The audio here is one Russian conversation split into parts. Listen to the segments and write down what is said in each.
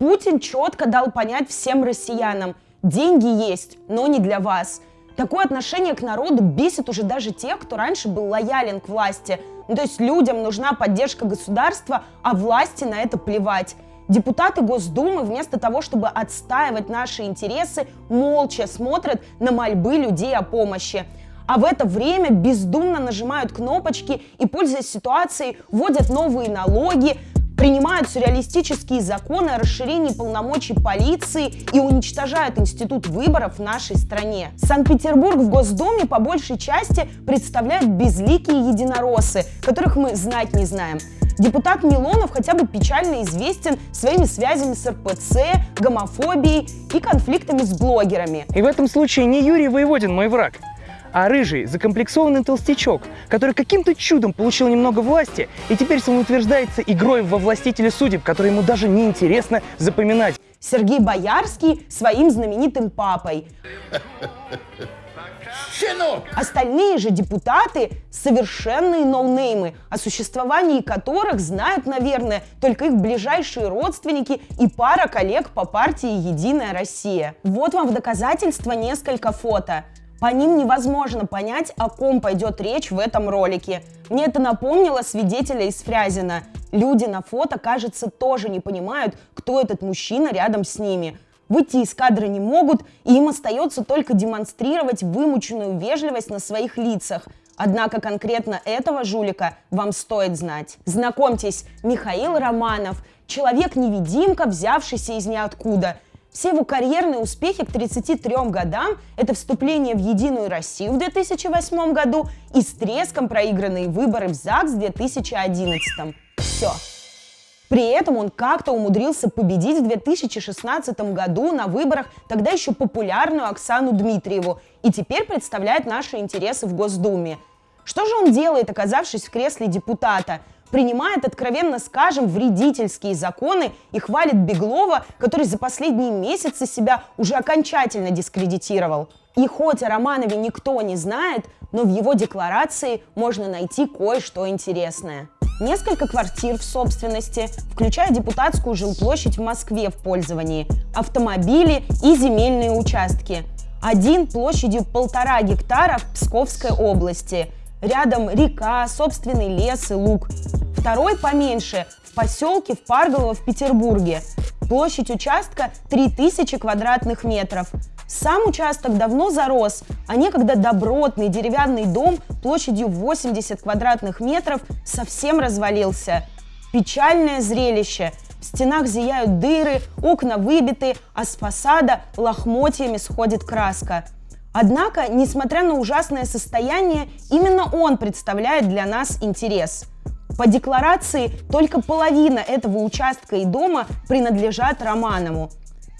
Путин четко дал понять всем россиянам, деньги есть, но не для вас. Такое отношение к народу бесит уже даже тех, кто раньше был лоялен к власти. Ну, то есть людям нужна поддержка государства, а власти на это плевать. Депутаты Госдумы вместо того, чтобы отстаивать наши интересы, молча смотрят на мольбы людей о помощи. А в это время бездумно нажимают кнопочки и, пользуясь ситуацией, вводят новые налоги, принимают сюрреалистические законы о расширении полномочий полиции и уничтожают институт выборов в нашей стране. Санкт-Петербург в Госдуме по большей части представляют безликие единороссы, которых мы знать не знаем. Депутат Милонов хотя бы печально известен своими связями с РПЦ, гомофобией и конфликтами с блогерами. И в этом случае не Юрий Воеводин мой враг, а рыжий, закомплексованный толстячок, который каким-то чудом получил немного власти и теперь самоутверждается игрой во властителя судеб, который ему даже не интересно запоминать. Сергей Боярский своим знаменитым папой. Щенок! Остальные же депутаты – совершенные ноунеймы, о существовании которых знают, наверное, только их ближайшие родственники и пара коллег по партии «Единая Россия». Вот вам в доказательство несколько фото. По ним невозможно понять, о ком пойдет речь в этом ролике. Мне это напомнило свидетеля из Фрязина. Люди на фото, кажется, тоже не понимают, кто этот мужчина рядом с ними. Выйти из кадра не могут, и им остается только демонстрировать вымученную вежливость на своих лицах. Однако конкретно этого жулика вам стоит знать. Знакомьтесь, Михаил Романов, человек-невидимка, взявшийся из ниоткуда – все его карьерные успехи к 33 годам – это вступление в Единую Россию в 2008 году и с треском проигранные выборы в ЗАГС в 2011. Все. При этом он как-то умудрился победить в 2016 году на выборах тогда еще популярную Оксану Дмитриеву и теперь представляет наши интересы в Госдуме. Что же он делает, оказавшись в кресле депутата – принимает, откровенно скажем, вредительские законы и хвалит Беглова, который за последние месяцы себя уже окончательно дискредитировал. И хоть о Романове никто не знает, но в его декларации можно найти кое-что интересное. Несколько квартир в собственности, включая депутатскую жилплощадь в Москве в пользовании, автомобили и земельные участки. Один площадью полтора гектара в Псковской области. Рядом река, собственный лес и луг второй поменьше в поселке в Парголово в Петербурге. Площадь участка 3000 квадратных метров. Сам участок давно зарос, а некогда добротный деревянный дом площадью 80 квадратных метров совсем развалился. Печальное зрелище. В стенах зияют дыры, окна выбиты, а с фасада лохмотьями сходит краска. Однако, несмотря на ужасное состояние, именно он представляет для нас интерес – по декларации только половина этого участка и дома принадлежат Романову.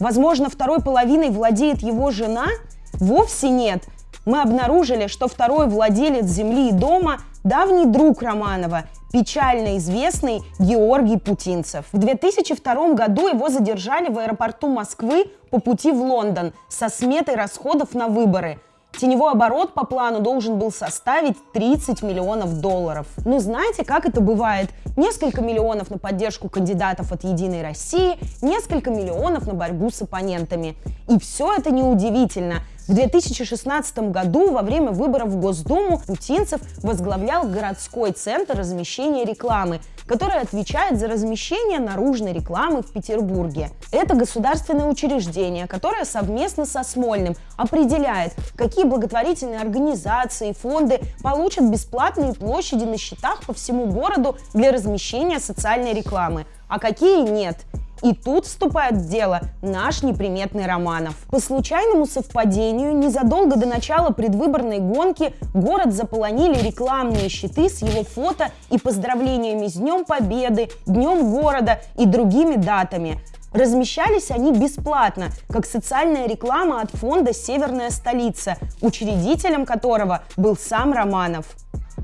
Возможно, второй половиной владеет его жена? Вовсе нет. Мы обнаружили, что второй владелец земли и дома – давний друг Романова, печально известный Георгий Путинцев. В 2002 году его задержали в аэропорту Москвы по пути в Лондон со сметой расходов на выборы – Теневой оборот по плану должен был составить 30 миллионов долларов. Ну, знаете, как это бывает? Несколько миллионов на поддержку кандидатов от «Единой России», несколько миллионов на борьбу с оппонентами. И все это неудивительно – в 2016 году во время выборов в Госдуму Путинцев возглавлял городской центр размещения рекламы, который отвечает за размещение наружной рекламы в Петербурге. Это государственное учреждение, которое совместно со Смольным определяет, какие благотворительные организации и фонды получат бесплатные площади на счетах по всему городу для размещения социальной рекламы, а какие нет – и тут вступает в дело наш неприметный Романов. По случайному совпадению, незадолго до начала предвыборной гонки город заполонили рекламные щиты с его фото и поздравлениями с Днем Победы, Днем города и другими датами. Размещались они бесплатно, как социальная реклама от фонда «Северная столица», учредителем которого был сам Романов.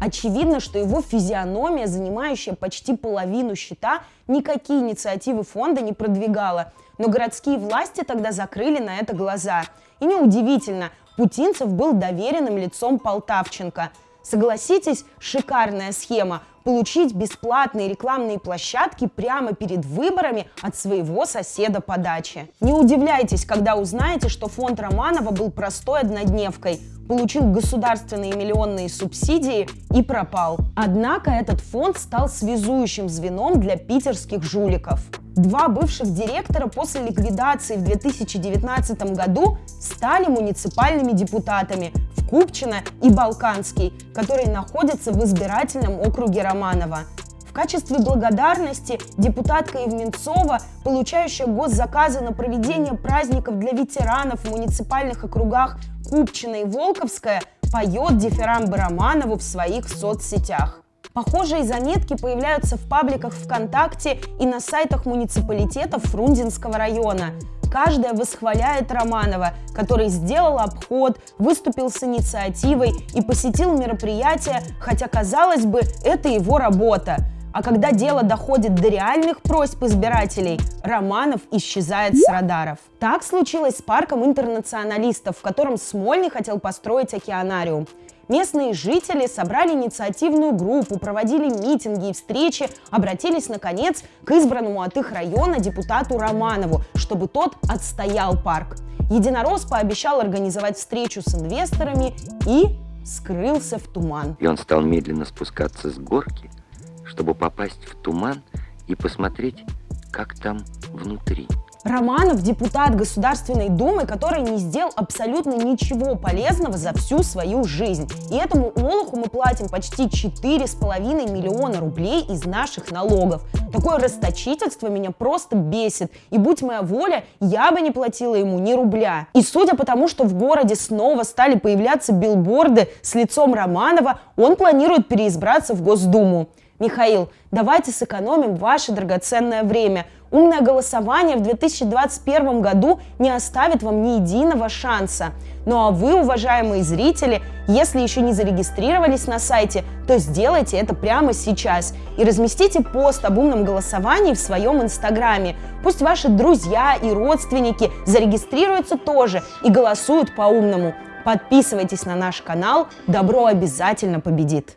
Очевидно, что его физиономия, занимающая почти половину счета, никакие инициативы фонда не продвигала. Но городские власти тогда закрыли на это глаза. И неудивительно, Путинцев был доверенным лицом Полтавченко. Согласитесь, шикарная схема получить бесплатные рекламные площадки прямо перед выборами от своего соседа по даче. Не удивляйтесь, когда узнаете, что фонд Романова был простой однодневкой, получил государственные миллионные субсидии и пропал. Однако этот фонд стал связующим звеном для питерских жуликов. Два бывших директора после ликвидации в 2019 году стали муниципальными депутатами в Купчино и Балканский, которые находятся в избирательном округе Романова. В качестве благодарности депутатка Евменцова, получающая госзаказы на проведение праздников для ветеранов в муниципальных округах Купчино и Волковская, поет дифирамбы Романову в своих соцсетях. Похожие заметки появляются в пабликах ВКонтакте и на сайтах муниципалитетов Фрунзенского района. Каждая восхваляет Романова, который сделал обход, выступил с инициативой и посетил мероприятие, хотя, казалось бы, это его работа. А когда дело доходит до реальных просьб избирателей, Романов исчезает с радаров. Так случилось с парком интернационалистов, в котором Смольный хотел построить океанариум. Местные жители собрали инициативную группу, проводили митинги и встречи, обратились, наконец, к избранному от их района депутату Романову, чтобы тот отстоял парк. Единорос пообещал организовать встречу с инвесторами и скрылся в туман. И он стал медленно спускаться с горки, чтобы попасть в туман и посмотреть, как там внутри. Романов – депутат Государственной Думы, который не сделал абсолютно ничего полезного за всю свою жизнь. И этому Олуху мы платим почти 4,5 миллиона рублей из наших налогов. Такое расточительство меня просто бесит. И будь моя воля, я бы не платила ему ни рубля. И судя по тому, что в городе снова стали появляться билборды с лицом Романова, он планирует переизбраться в Госдуму. Михаил, давайте сэкономим ваше драгоценное время. Умное голосование в 2021 году не оставит вам ни единого шанса. Ну а вы, уважаемые зрители, если еще не зарегистрировались на сайте, то сделайте это прямо сейчас и разместите пост об умном голосовании в своем инстаграме. Пусть ваши друзья и родственники зарегистрируются тоже и голосуют по-умному. Подписывайтесь на наш канал, добро обязательно победит!